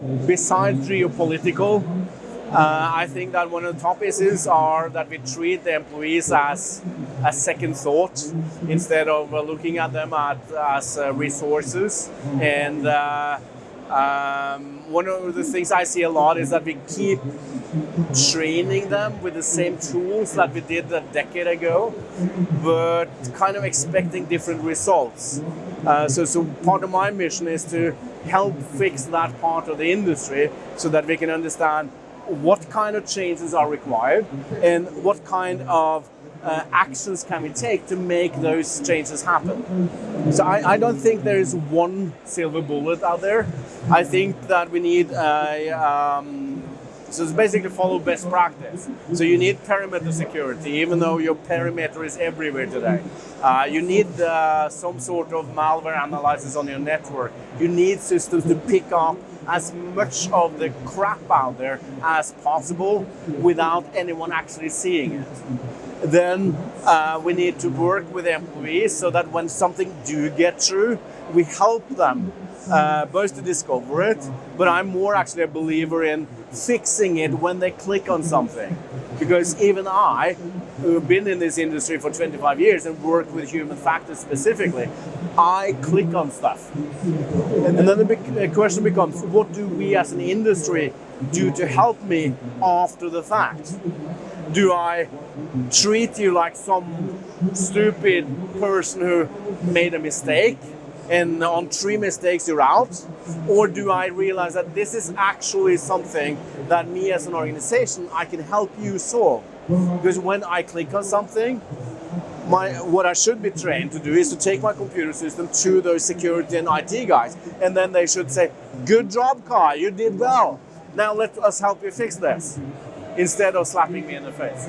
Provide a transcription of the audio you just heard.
Besides geopolitical, uh, I think that one of the top issues are that we treat the employees as a second thought instead of uh, looking at them at, as uh, resources. And uh, um, one of the things I see a lot is that we keep training them with the same tools that we did a decade ago, but kind of expecting different results. Uh, so, so part of my mission is to help fix that part of the industry so that we can understand what kind of changes are required and what kind of uh, actions can we take to make those changes happen. So I, I, don't think there is one silver bullet out there. I think that we need a um, so it's basically follow best practice. So you need perimeter security, even though your perimeter is everywhere today. Uh, you need uh, some sort of malware analysis on your network. You need systems to pick up as much of the crap out there as possible without anyone actually seeing it. Then uh, we need to work with employees so that when something do get through, we help them uh, both to discover it, but I'm more actually a believer in fixing it when they click on something. Because even I, who have been in this industry for 25 years and worked with human factors specifically, I click on stuff. And then the big question becomes, what do we as an industry do to help me after the fact? Do I treat you like some stupid person who made a mistake and on three mistakes you're out? Or do I realize that this is actually something that me as an organization, I can help you solve? Because when I click on something, my, what I should be trained to do is to take my computer system to those security and IT guys. And then they should say, good job, Kai, you did well. Now let us help you fix this. Instead of slapping me in the face.